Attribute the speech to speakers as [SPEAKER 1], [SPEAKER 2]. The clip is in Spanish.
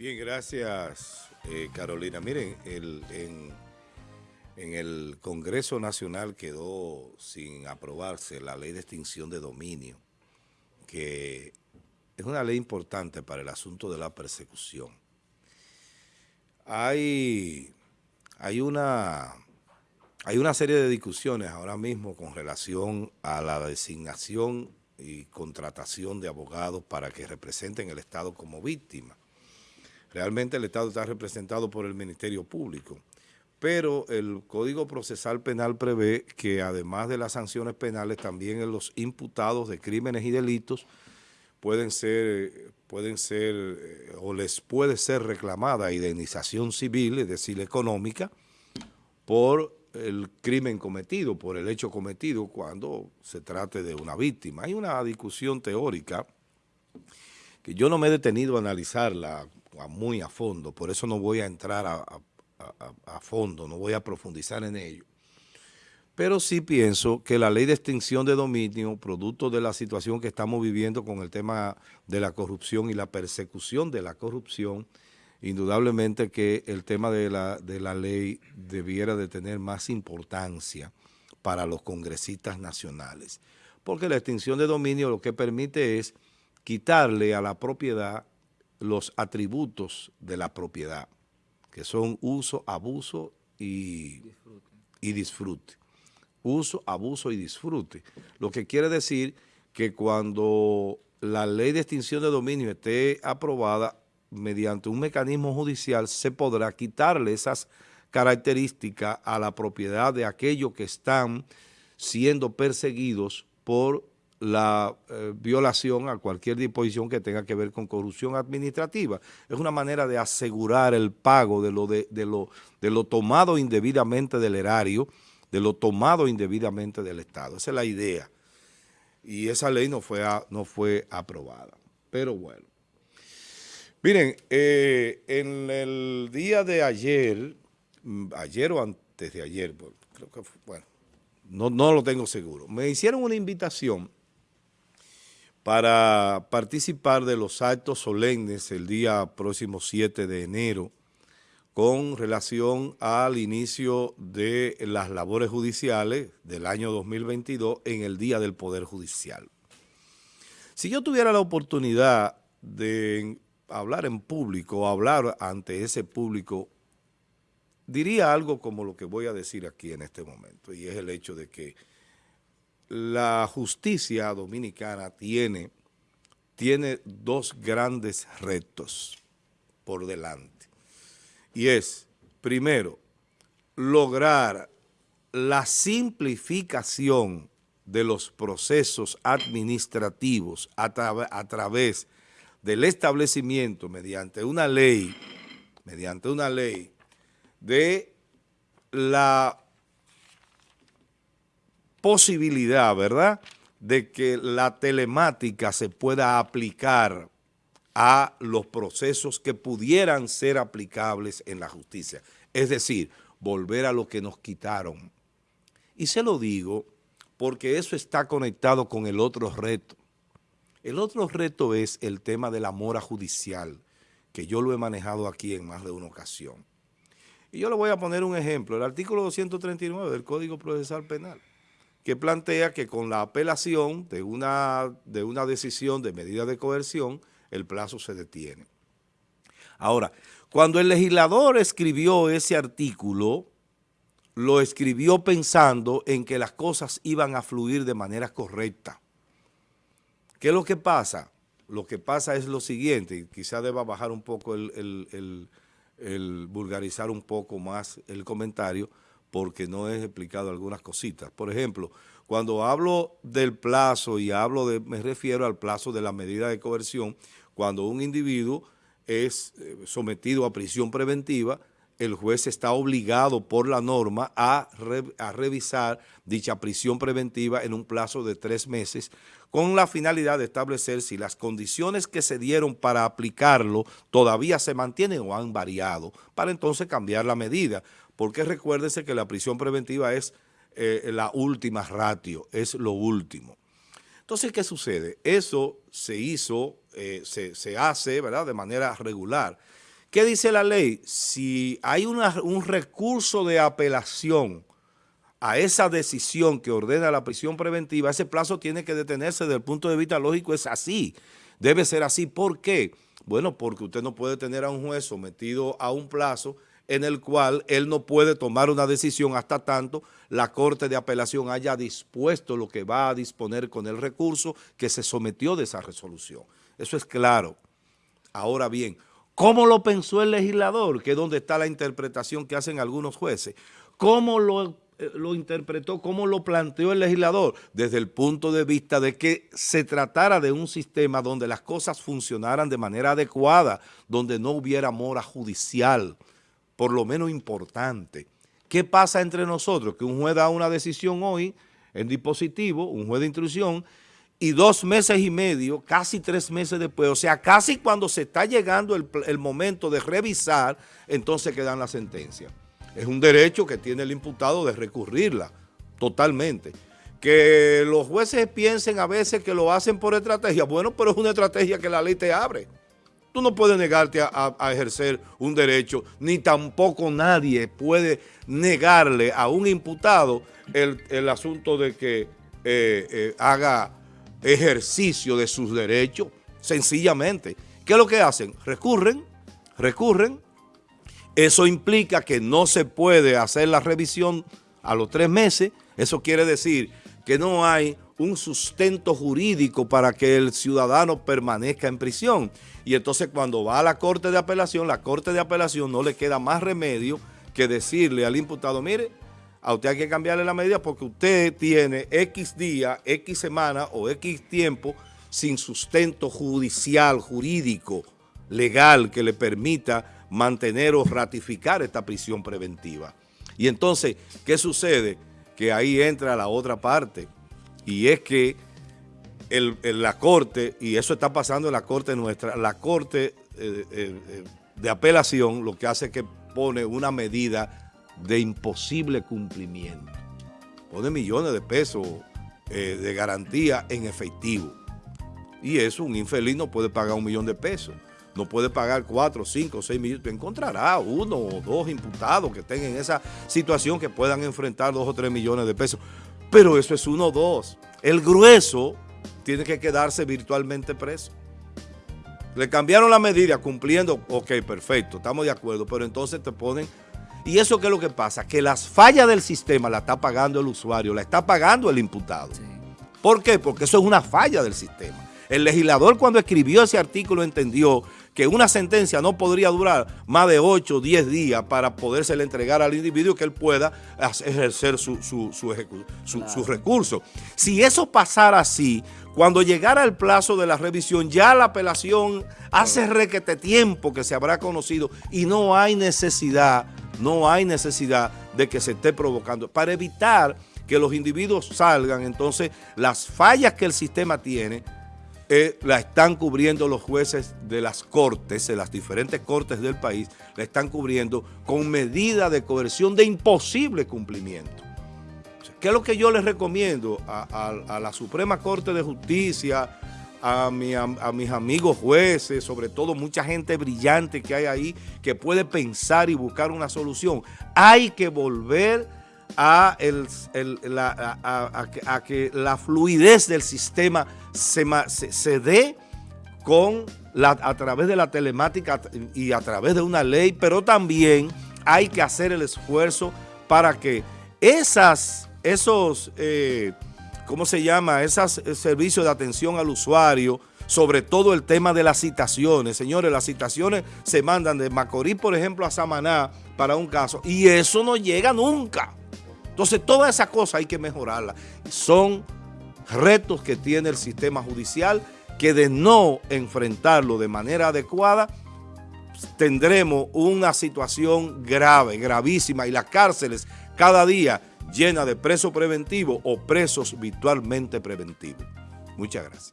[SPEAKER 1] Bien, gracias eh, Carolina. Miren, en, en, el Congreso Nacional quedó sin aprobarse la ley de extinción de dominio, que es una ley importante para el asunto de la persecución. Hay, hay, una, hay una serie de discusiones ahora mismo con relación a la designación y contratación de abogados para que representen el Estado como víctima. Realmente el Estado está representado por el Ministerio Público, pero el Código Procesal Penal prevé que además de las sanciones penales, también los imputados de crímenes y delitos pueden ser, pueden ser eh, o les puede ser reclamada indemnización civil, es decir, económica, por el crimen cometido, por el hecho cometido cuando se trate de una víctima. Hay una discusión teórica que yo no me he detenido a analizarla muy a fondo, por eso no voy a entrar a, fondo, no voy a profundizar en ello. Pero sí pienso que la ley de extinción de dominio, producto de la situación que estamos viviendo con el tema de la corrupción y la persecución de la corrupción, indudablemente que el tema de la, de la ley debiera de tener más importancia para los congresistas nacionales. Porque la extinción de dominio lo que permite es quitarle a la propiedad los atributos de la propiedad, que son uso, abuso y disfrute. Uso, abuso y disfrute. Lo que quiere decir que cuando la ley de extinción de dominio esté aprobada mediante un mecanismo judicial, se podrá quitarle esas características a la propiedad de aquellos que están siendo perseguidos por la eh, violación a cualquier disposición que tenga que ver con corrupción administrativa. Es una manera de asegurar el pago de lo, de, lo, de lo tomado indebidamente del erario, de lo tomado indebidamente del Estado. Esa es la idea. Y esa ley no fue, no fue aprobada. Pero bueno. Miren, eh, en el día de ayer, mm, ayer o antes de ayer, creo que bueno, no, no lo tengo seguro, me hicieron una invitación para participar de los actos solemnes el día próximo 7 de enero con relación al inicio de las labores judiciales del año 2022 en el Día del Poder Judicial. Si yo tuviera la oportunidad de hablar en público, hablar ante ese público, diría algo como lo que voy a decir aquí en este momento, y es el hecho de que la justicia dominicana tiene, tiene dos grandes retos por delante. Y es, primero, lograr la simplificación de los procesos administrativos a, a, través del establecimiento mediante una ley, mediante una ley de la posibilidad, ¿verdad?, de que la telemática se pueda aplicar a los procesos que pudieran ser aplicables en la justicia. Es decir, volver a lo que nos quitaron. Y se lo digo porque eso está conectado con el otro reto. El otro reto es el tema de la mora judicial, que yo lo he manejado aquí en más de una ocasión. Y yo le voy a poner un ejemplo, el artículo 239 del Código Procesal Penal que plantea que con la apelación de una, de una decisión de medida de coerción, el plazo se detiene. Ahora, cuando el legislador escribió ese artículo, lo escribió pensando en que las cosas iban a fluir de manera correcta. ¿Qué es lo que pasa? Lo que pasa es lo siguiente, y quizá deba bajar un poco el, el vulgarizar un poco más el comentario, porque no he explicado algunas cositas. Por ejemplo, cuando hablo del plazo y hablo de, me refiero al plazo de la medida de coerción, cuando un individuo es eh, sometido a prisión preventiva, el juez está obligado por la norma a, revisar dicha prisión preventiva en un plazo de tres meses con la finalidad de establecer si las condiciones que se dieron para aplicarlo todavía se mantienen o han variado, para entonces cambiar la medida porque recuérdese que la prisión preventiva es eh, la última ratio, es lo último. Entonces, ¿qué sucede? Eso se hizo, eh, se, hace, ¿verdad?, de manera regular. ¿Qué dice la ley? Si hay un recurso de apelación a esa decisión que ordena la prisión preventiva, ese plazo tiene que detenerse desde el punto de vista lógico, es así. Debe ser así. ¿Por qué? Bueno, porque usted no puede tener a un juez sometido a un plazo en el cual él no puede tomar una decisión hasta tanto la Corte de Apelación haya dispuesto lo que va a disponer con el recurso que se sometió de esa resolución. Eso es claro. Ahora bien, ¿cómo lo pensó el legislador? Que es donde está la interpretación que hacen algunos jueces. ¿Cómo lo, eh, lo interpretó, cómo lo planteó el legislador? Desde el punto de vista de que se tratara de un sistema donde las cosas funcionaran de manera adecuada, donde no hubiera mora judicial, por lo menos importante. ¿Qué pasa entre nosotros? Que un juez da una decisión hoy en dispositivo, un juez de instrucción, y dos meses y medio, casi tres meses después, o sea, casi cuando se está llegando el, momento de revisar, entonces quedan la sentencia. Es un derecho que tiene el imputado de recurrirla, totalmente. Que los jueces piensen a veces que lo hacen por estrategia, bueno, pero es una estrategia que la ley te abre. Tú no puedes negarte a, ejercer un derecho, ni tampoco nadie puede negarle a un imputado el, asunto de que eh, eh, haga ejercicio de sus derechos, sencillamente. ¿Qué es lo que hacen? Recurren, recurren. Eso implica que no se puede hacer la revisión a los tres meses. Eso quiere decir que no hay un sustento jurídico para que el ciudadano permanezca en prisión. Y entonces cuando va a la Corte de Apelación, la Corte de Apelación no le queda más remedio que decirle al imputado, mire, a usted hay que cambiarle la medida porque usted tiene X día, X semana o X tiempo sin sustento judicial, jurídico, legal que le permita mantener o ratificar esta prisión preventiva. Y entonces, ¿qué sucede? Que ahí entra la otra parte y es que la Corte, y eso está pasando en la Corte nuestra, la Corte eh, eh, eh, de apelación lo que hace es que pone una medida de imposible cumplimiento. Pone millones de pesos de garantía en efectivo. Y eso un infeliz no puede pagar un millón de pesos. No puede pagar cuatro, cinco, seis millones. Tú encontrarás uno o dos imputados que estén en esa situación que puedan enfrentar dos o tres millones de pesos. Pero eso es uno o dos. El grueso tiene que quedarse virtualmente preso. Le cambiaron la medida cumpliendo, ok, perfecto, estamos de acuerdo, pero entonces te ponen... ¿Y eso qué es lo que pasa? Que las fallas del sistema la está pagando el usuario, la está pagando el imputado. ¿Por qué? Porque eso es una falla del sistema. El legislador cuando escribió ese artículo entendió que una sentencia no podría durar más de 8 o 10 días para poderse entregar al individuo que él pueda ejercer su, su, recurso. Si eso pasara así, cuando llegara el plazo de la revisión, ya la apelación hace requete tiempo que se habrá conocido y no hay necesidad, no hay necesidad de que se esté provocando. Para evitar que los individuos salgan, entonces las fallas que el sistema tiene, eh, la están cubriendo los jueces de las cortes, de las diferentes cortes del país, la están cubriendo con medida de coerción de imposible cumplimiento. ¿Qué es lo que yo les recomiendo a, la Suprema Corte de Justicia, a, a, mis amigos jueces, sobre todo mucha gente brillante que hay ahí que puede pensar y buscar una solución? Hay que volver a, que la fluidez del sistema se, se, dé con la, a través de la telemática y a través de una ley, pero también hay que hacer el esfuerzo para que esas esos, eh, ¿cómo se llama? Esos eh, servicios de atención al usuario, sobre todo el tema de las citaciones. Señores, las citaciones se mandan de Macorís, por ejemplo, a Samaná para un caso, y eso no llega nunca. Entonces, todas esas cosas hay que mejorarlas. Son retos que tiene el sistema judicial que de no enfrentarlo de manera adecuada, tendremos una situación grave, gravísima, y las cárceles cada día llena de presos preventivos o presos virtualmente preventivos. Muchas gracias.